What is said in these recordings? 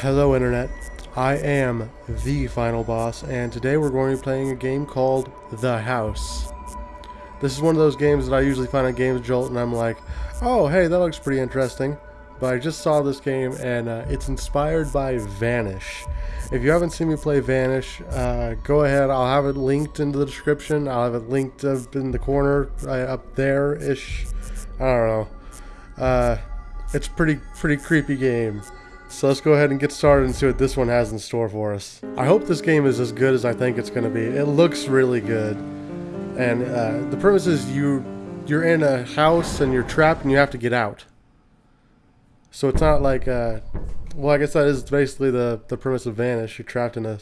Hello Internet, I am the final boss and today we're going to be playing a game called The House. This is one of those games that I usually find on Games Jolt and I'm like, oh hey that looks pretty interesting. But I just saw this game and uh, it's inspired by Vanish. If you haven't seen me play Vanish, uh, go ahead, I'll have it linked in the description, I'll have it linked up in the corner, uh, up there-ish, I don't know. Uh, it's pretty pretty creepy game. So let's go ahead and get started and see what this one has in store for us. I hope this game is as good as I think it's going to be. It looks really good. And uh, the premise is you, you're in a house and you're trapped and you have to get out. So it's not like, uh, well I guess that is basically the, the premise of Vanish. You're trapped in a...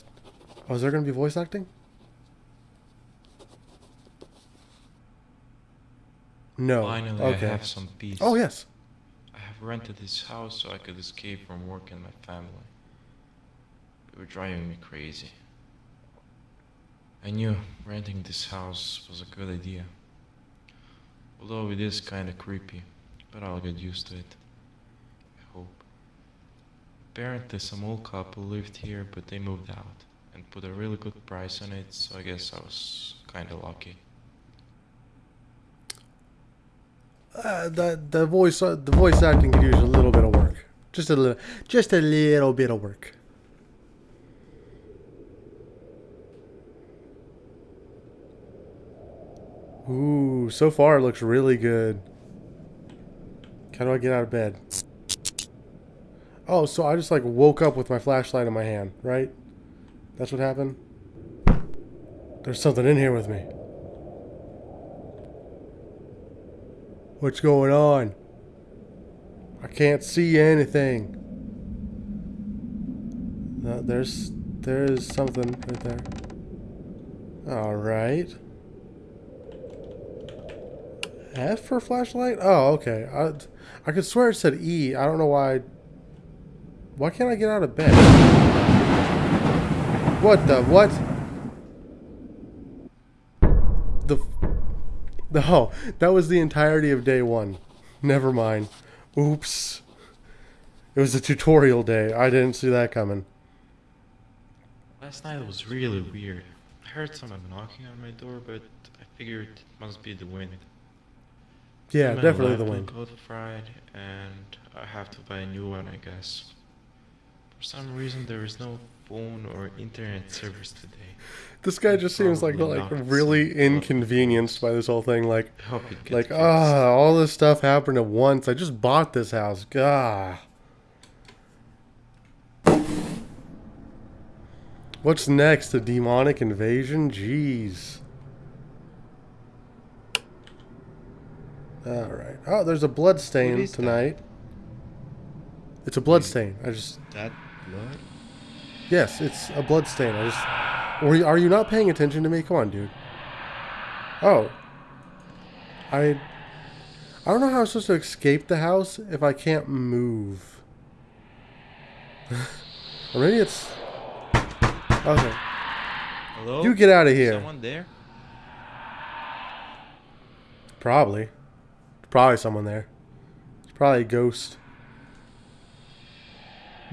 Oh, is there going to be voice acting? No. Finally, okay. I have some peace. Oh, yes. Rented this house so I could escape from work and my family. They were driving me crazy. I knew renting this house was a good idea. Although it is kinda creepy, but I'll get used to it. I hope. Apparently some old couple lived here but they moved out and put a really good price on it, so I guess I was kinda lucky. Uh, the the voice uh, the voice acting could use a little bit of work. Just a little, just a little bit of work. Ooh, so far it looks really good. How do I get out of bed? Oh, so I just like woke up with my flashlight in my hand, right? That's what happened? There's something in here with me. What's going on? I can't see anything. No, there's there is something right there. All right. F for flashlight? Oh, okay. I I could swear it said E. I don't know why. Why can't I get out of bed? What the what? The oh, that was the entirety of day one. Never mind. Oops. It was a tutorial day. I didn't see that coming. Last night it was really weird. I heard someone knocking on my door, but I figured it must be the wind. Yeah, definitely the wind. got fried, and I have to buy a new one, I guess. For some reason, there is no phone or internet service today. This guy just seems like like really inconvenienced by this whole thing. Like I hope it gets like fixed. ah, all this stuff happened at once. I just bought this house. Gah. What's next? A demonic invasion? Jeez. All right. Oh, there's a blood stain is that? tonight. It's a blood stain. I just that blood? yes, it's a blood stain. I just. Or are you not paying attention to me? Come on, dude. Oh. I. I don't know how I'm supposed to escape the house if I can't move. or maybe it's. Okay. Hello? You get out of here. Someone there? Probably. Probably someone there. It's probably a ghost.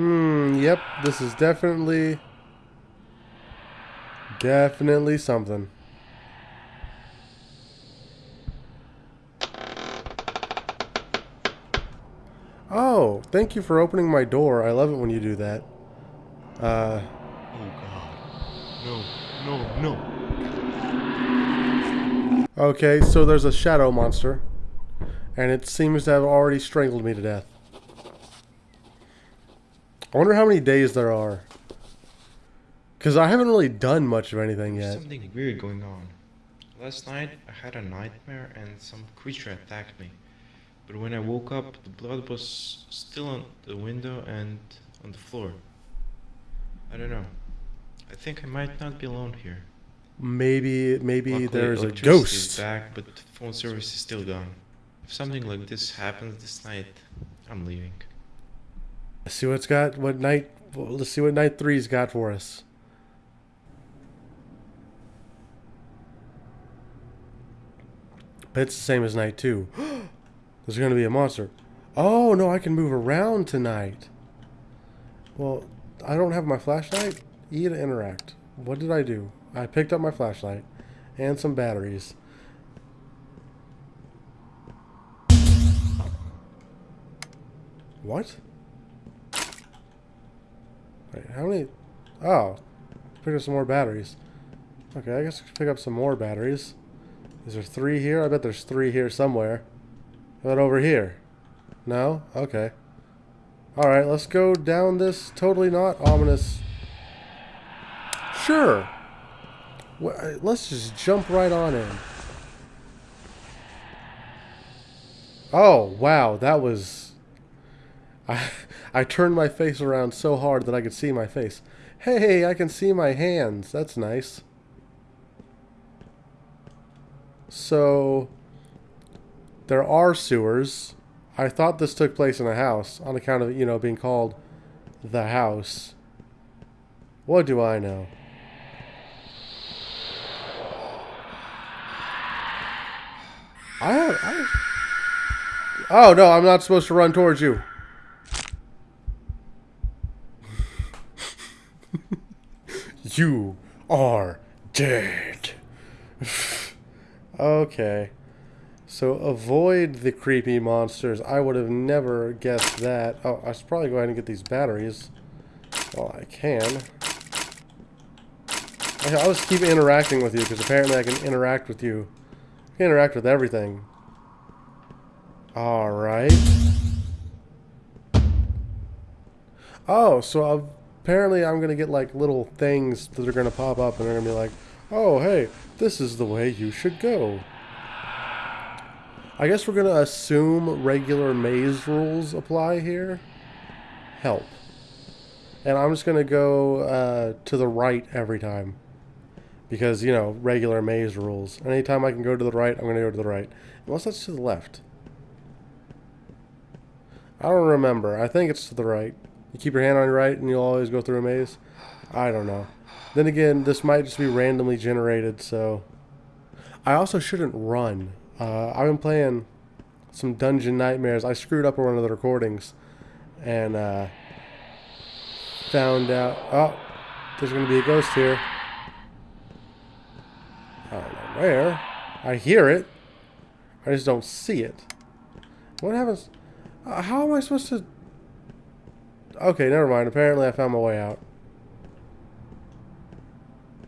Hmm, yep, this is definitely. Definitely something. Oh, thank you for opening my door. I love it when you do that. Uh, Oh god. No, no, no. Okay, so there's a shadow monster, and it seems to have already strangled me to death. I wonder how many days there are. Because I haven't really done much of anything There's yet. something weird going on. Last night I had a nightmare and some creature attacked me. But when I woke up, the blood was still on the window and on the floor. I don't know. I think I might not be alone here. Maybe, maybe Luckily, there's a electricity is ghost. back, but phone service is still gone. If something like this happens this night, I'm leaving. Let's see what's got, what night, let's see what night three's got for us. Bet it's the same as night two. There's going to be a monster. Oh, no, I can move around tonight. Well, I don't have my flashlight. E to interact. What did I do? I picked up my flashlight and some batteries. What? Wait, how many? Oh, pick up some more batteries. Okay, I guess I pick up some more batteries. Is there three here? I bet there's three here somewhere. How about over here? No? Okay. Alright, let's go down this totally not ominous... Sure! Let's just jump right on in. Oh, wow, that was... I, I turned my face around so hard that I could see my face. Hey, I can see my hands. That's nice. So, there are sewers. I thought this took place in a house on account of, you know, being called the house. What do I know? I, I Oh no, I'm not supposed to run towards you. you are dead. okay. So avoid the creepy monsters. I would have never guessed that. Oh, I should probably go ahead and get these batteries while I can. I'll just keep interacting with you because apparently I can interact with you. I can interact with everything. Alright. Oh, so apparently I'm going to get like little things that are going to pop up and they're going to be like, oh, hey, this is the way you should go. I guess we're going to assume regular maze rules apply here. Help. And I'm just going to go uh, to the right every time. Because, you know, regular maze rules. Anytime I can go to the right, I'm going to go to the right. Unless that's to the left. I don't remember. I think it's to the right. You keep your hand on your right and you'll always go through a maze. I don't know. Then again, this might just be randomly generated, so... I also shouldn't run. Uh, I've been playing some Dungeon Nightmares. I screwed up on one of the recordings and uh, found out, oh, there's going to be a ghost here. I don't know where. I hear it. I just don't see it. What happens? Uh, how am I supposed to... Okay, never mind. Apparently I found my way out.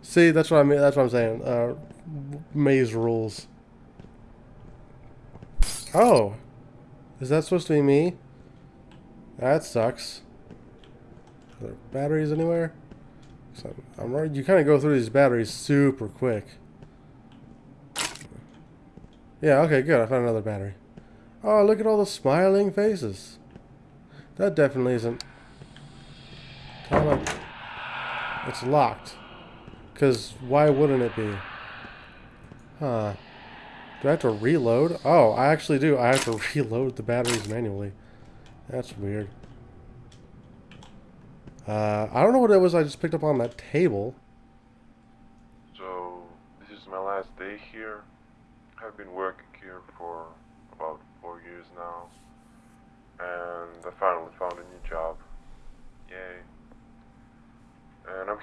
See, that's what I mean. That's what I'm saying. Uh, maze rules. Oh. Is that supposed to be me? That sucks. Are there batteries anywhere? So I'm right. You kind of go through these batteries super quick. Yeah, okay, good. I found another battery. Oh, look at all the smiling faces. That definitely isn't... It's locked. Because why wouldn't it be? Huh. Do I have to reload? Oh, I actually do. I have to reload the batteries manually. That's weird. Uh, I don't know what it was I just picked up on that table. So, this is my last day here. I've been working here for about four years now. And I finally found a new job.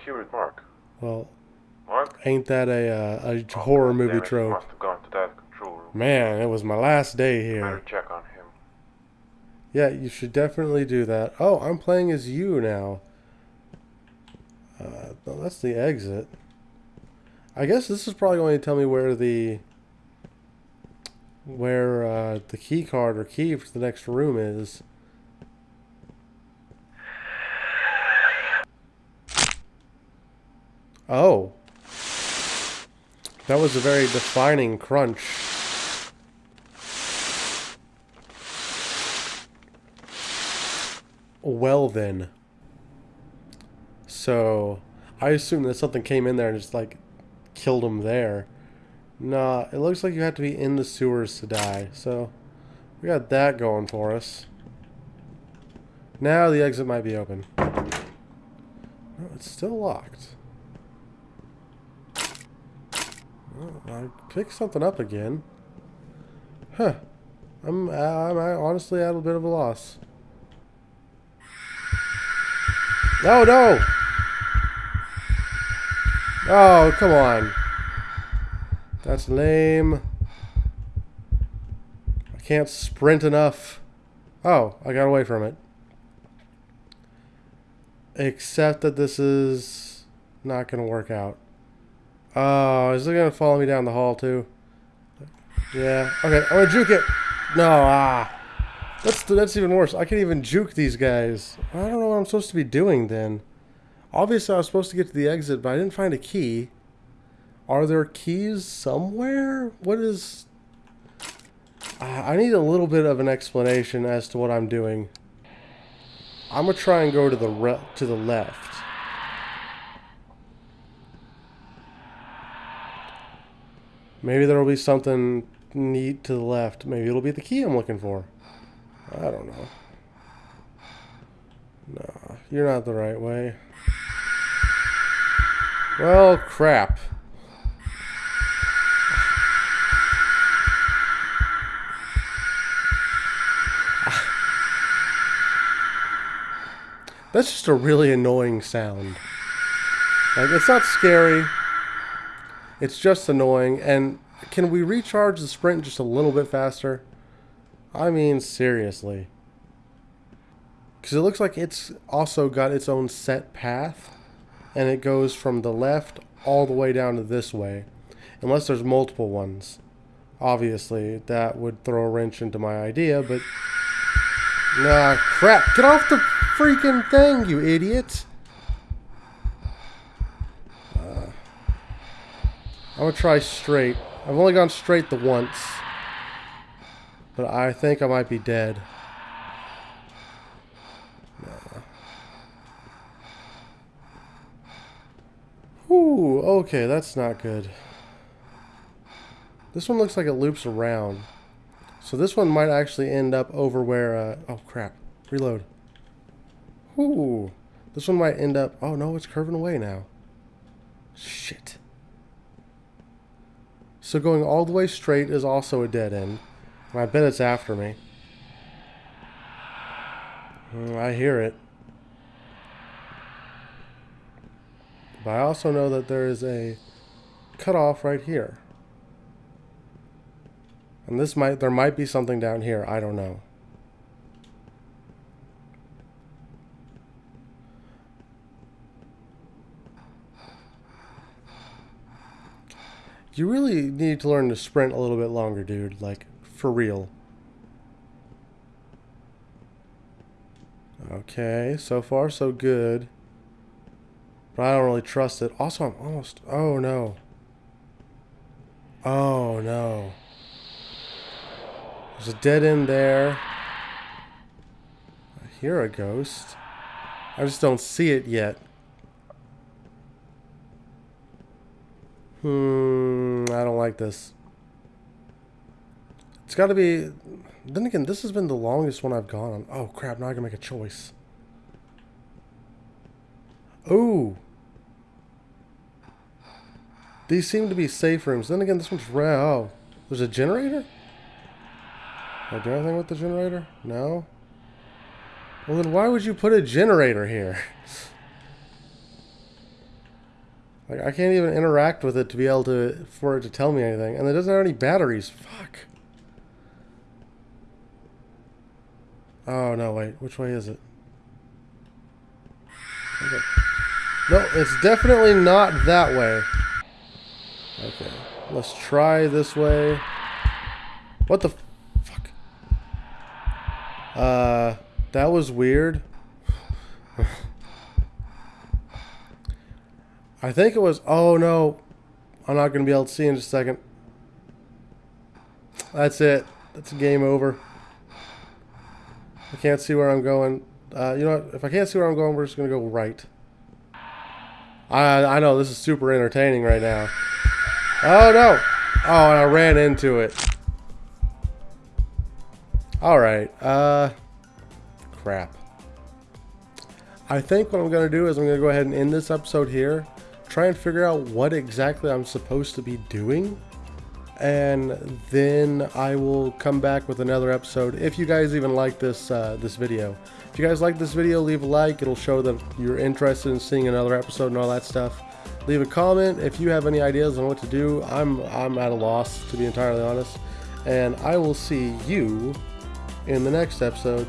With Mark. Well, Mark? ain't that a, uh, a horror movie trope? Must have gone to that Man, it was my last day here. Better check on him. Yeah, you should definitely do that. Oh, I'm playing as you now. Uh, well, that's the exit. I guess this is probably going to tell me where the where uh, the key card or key for the next room is. Oh. That was a very defining crunch. Well then. So, I assume that something came in there and just like killed him there. Nah, it looks like you have to be in the sewers to die. So, we got that going for us. Now the exit might be open. No, it's still locked. Oh, I picked something up again. Huh. I'm, I'm honestly at a bit of a loss. No, no! Oh, come on. That's lame. I can't sprint enough. Oh, I got away from it. Except that this is not going to work out. Oh, is it going to follow me down the hall too? Yeah. Okay, I'm going to juke it. No, ah. That's, that's even worse. I can't even juke these guys. I don't know what I'm supposed to be doing then. Obviously, I was supposed to get to the exit, but I didn't find a key. Are there keys somewhere? What is... I need a little bit of an explanation as to what I'm doing. I'm gonna try and go to the to the left. Maybe there will be something neat to the left. Maybe it'll be the key I'm looking for. I don't know. No, you're not the right way. Well, crap. That's just a really annoying sound. Like, it's not scary. It's just annoying. And can we recharge the sprint just a little bit faster? I mean, seriously. Because it looks like it's also got its own set path. And it goes from the left all the way down to this way. Unless there's multiple ones. Obviously, that would throw a wrench into my idea, but... Nah, crap. Get off the freaking thing, you idiot. Uh, I'm going to try straight. I've only gone straight the once. But I think I might be dead. Ooh, okay, that's not good. This one looks like it loops around. So this one might actually end up over where, uh, oh crap, reload. Ooh. This one might end up... Oh, no, it's curving away now. Shit. So going all the way straight is also a dead end. I bet it's after me. Mm, I hear it. But I also know that there is a cutoff right here. And this might, there might be something down here. I don't know. You really need to learn to sprint a little bit longer, dude. Like, for real. Okay, so far so good. But I don't really trust it. Also, I'm almost... Oh, no. Oh, no. There's a dead end there. I hear a ghost. I just don't see it yet. Hmm, I don't like this. It's got to be... Then again, this has been the longest one I've gone on. Oh, crap, now I can make a choice. Ooh. These seem to be safe rooms. Then again, this one's red. Oh, there's a generator? Can I do anything with the generator? No? Well, then why would you put a generator here? Like, I can't even interact with it to be able to, for it to tell me anything. And it doesn't have any batteries. Fuck. Oh, no, wait. Which way is it? Okay. No, it's definitely not that way. Okay. Let's try this way. What the fuck? Uh, that was weird. I think it was... Oh, no. I'm not going to be able to see in a second. That's it. That's game over. I can't see where I'm going. Uh, you know what? If I can't see where I'm going, we're just going to go right. I, I know, this is super entertaining right now. Oh, no. Oh, and I ran into it. Alright. Uh, crap. I think what I'm going to do is I'm going to go ahead and end this episode here try and figure out what exactly I'm supposed to be doing. and then I will come back with another episode. If you guys even like this uh, this video, if you guys like this video, leave a like. It'll show that you're interested in seeing another episode and all that stuff. Leave a comment if you have any ideas on what to do. I'm I'm at a loss to be entirely honest, and I will see you in the next episode.